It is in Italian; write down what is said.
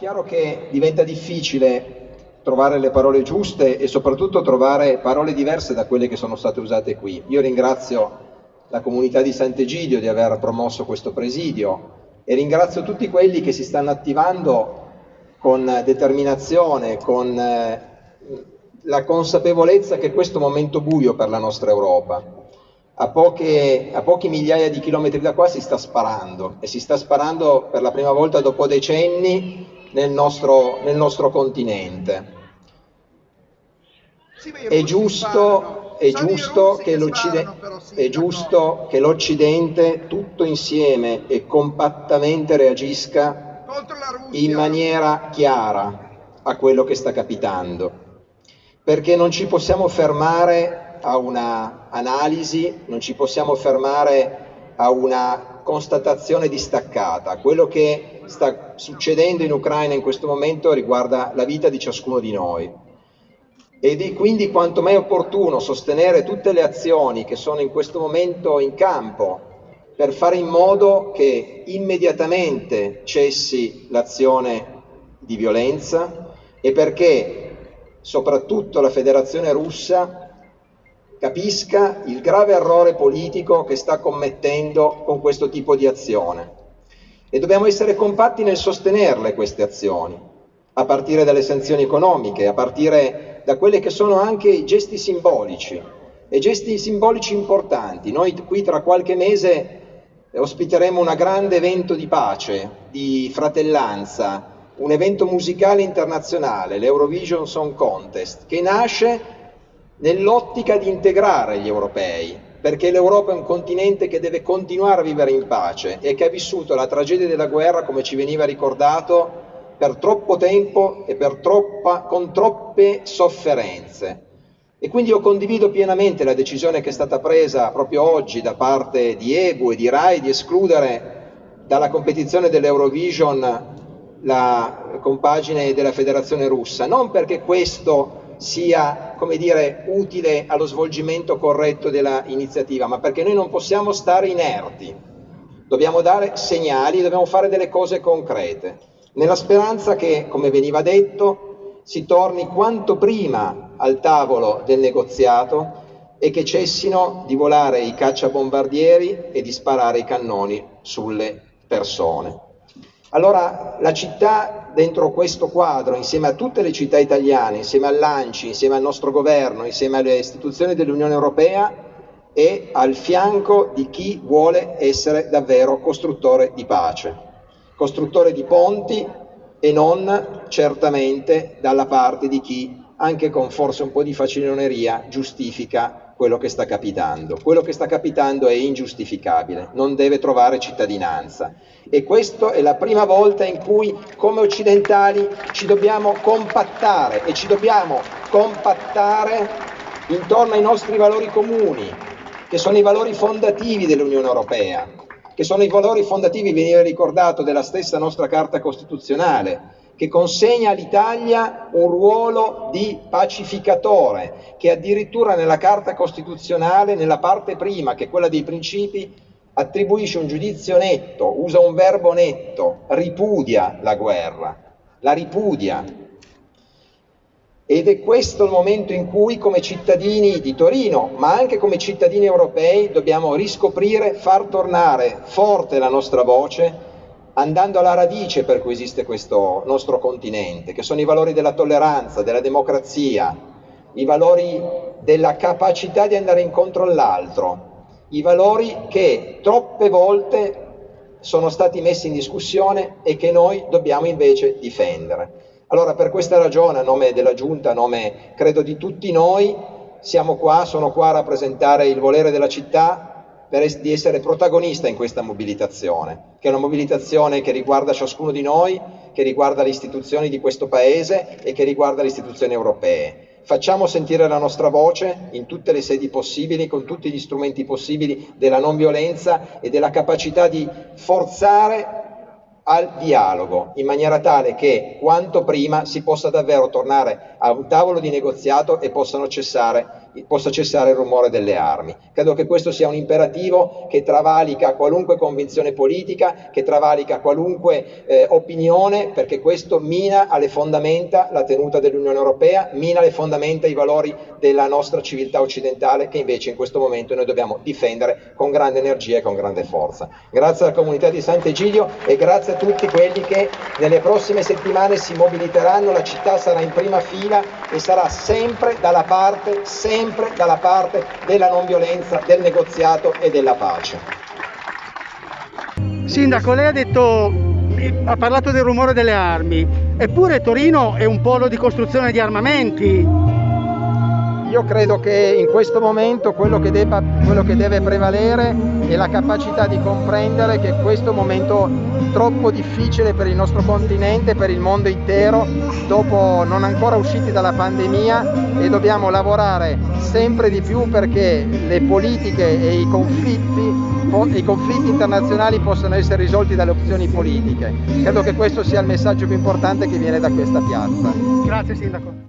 chiaro che diventa difficile trovare le parole giuste e soprattutto trovare parole diverse da quelle che sono state usate qui. Io ringrazio la comunità di Sant'Egidio di aver promosso questo presidio e ringrazio tutti quelli che si stanno attivando con determinazione, con eh, la consapevolezza che questo è un momento buio per la nostra Europa. A, poche, a pochi migliaia di chilometri da qua si sta sparando e si sta sparando per la prima volta dopo decenni nel nostro, nel nostro continente. È giusto, è giusto, che è giusto che l'Occidente tutto insieme e compattamente reagisca in maniera chiara a quello che sta capitando, perché non ci possiamo fermare a una analisi, non ci possiamo fermare a una constatazione distaccata. Quello che sta succedendo in Ucraina in questo momento riguarda la vita di ciascuno di noi. Ed è quindi quanto mai opportuno sostenere tutte le azioni che sono in questo momento in campo per fare in modo che immediatamente cessi l'azione di violenza e perché soprattutto la Federazione russa capisca il grave errore politico che sta commettendo con questo tipo di azione. E dobbiamo essere compatti nel sostenerle queste azioni, a partire dalle sanzioni economiche, a partire da quelli che sono anche i gesti simbolici, e gesti simbolici importanti. Noi qui tra qualche mese ospiteremo un grande evento di pace, di fratellanza, un evento musicale internazionale, l'Eurovision Song Contest, che nasce nell'ottica di integrare gli europei, perché l'Europa è un continente che deve continuare a vivere in pace e che ha vissuto la tragedia della guerra, come ci veniva ricordato, per troppo tempo e troppa, con troppe sofferenze. E quindi io condivido pienamente la decisione che è stata presa proprio oggi da parte di EBU e di RAI di escludere dalla competizione dell'Eurovision la compagine della federazione russa, non perché questo sia come dire, utile allo svolgimento corretto dell'iniziativa, ma perché noi non possiamo stare inerti, dobbiamo dare segnali, dobbiamo fare delle cose concrete, nella speranza che, come veniva detto, si torni quanto prima al tavolo del negoziato e che cessino di volare i cacciabombardieri e di sparare i cannoni sulle persone. Allora la città dentro questo quadro, insieme a tutte le città italiane, insieme all'ANCI, insieme al nostro governo, insieme alle istituzioni dell'Unione Europea, è al fianco di chi vuole essere davvero costruttore di pace, costruttore di ponti e non certamente dalla parte di chi, anche con forse un po' di faciloneria, giustifica quello che sta capitando. Quello che sta capitando è ingiustificabile, non deve trovare cittadinanza. E questa è la prima volta in cui come occidentali ci dobbiamo compattare e ci dobbiamo compattare intorno ai nostri valori comuni, che sono i valori fondativi dell'Unione Europea, che sono i valori fondativi, veniva ricordato, della stessa nostra Carta Costituzionale, che consegna all'Italia un ruolo di pacificatore, che addirittura nella Carta Costituzionale, nella parte prima, che è quella dei principi, attribuisce un giudizio netto, usa un verbo netto, ripudia la guerra, la ripudia. Ed è questo il momento in cui come cittadini di Torino, ma anche come cittadini europei, dobbiamo riscoprire, far tornare forte la nostra voce andando alla radice per cui esiste questo nostro continente, che sono i valori della tolleranza, della democrazia, i valori della capacità di andare incontro all'altro, i valori che troppe volte sono stati messi in discussione e che noi dobbiamo invece difendere. Allora per questa ragione, a nome della Giunta, a nome credo di tutti noi, siamo qua, sono qua a rappresentare il volere della città, per di essere protagonista in questa mobilitazione, che è una mobilitazione che riguarda ciascuno di noi, che riguarda le istituzioni di questo Paese e che riguarda le istituzioni europee. Facciamo sentire la nostra voce in tutte le sedi possibili, con tutti gli strumenti possibili della non violenza e della capacità di forzare al dialogo, in maniera tale che quanto prima si possa davvero tornare a un tavolo di negoziato e possano cessare possa cessare il rumore delle armi. Credo che questo sia un imperativo che travalica qualunque convinzione politica, che travalica qualunque eh, opinione, perché questo mina alle fondamenta la tenuta dell'Unione Europea, mina alle fondamenta i valori della nostra civiltà occidentale che invece in questo momento noi dobbiamo difendere con grande energia e con grande forza. Grazie alla comunità di Sant'Egidio e grazie a tutti quelli che nelle prossime settimane si mobiliteranno, la città sarà in prima fila e sarà sempre dalla parte, sempre dalla parte della non violenza, del negoziato e della pace. Sindaco, lei ha detto ha parlato del rumore delle armi, eppure Torino è un polo di costruzione di armamenti. Io credo che in questo momento quello che, debba, quello che deve prevalere è la capacità di comprendere che questo è un momento troppo difficile per il nostro continente, per il mondo intero, dopo non ancora usciti dalla pandemia e dobbiamo lavorare sempre di più perché le politiche e i conflitti, i conflitti internazionali possano essere risolti dalle opzioni politiche. Credo che questo sia il messaggio più importante che viene da questa piazza. Grazie Sindaco.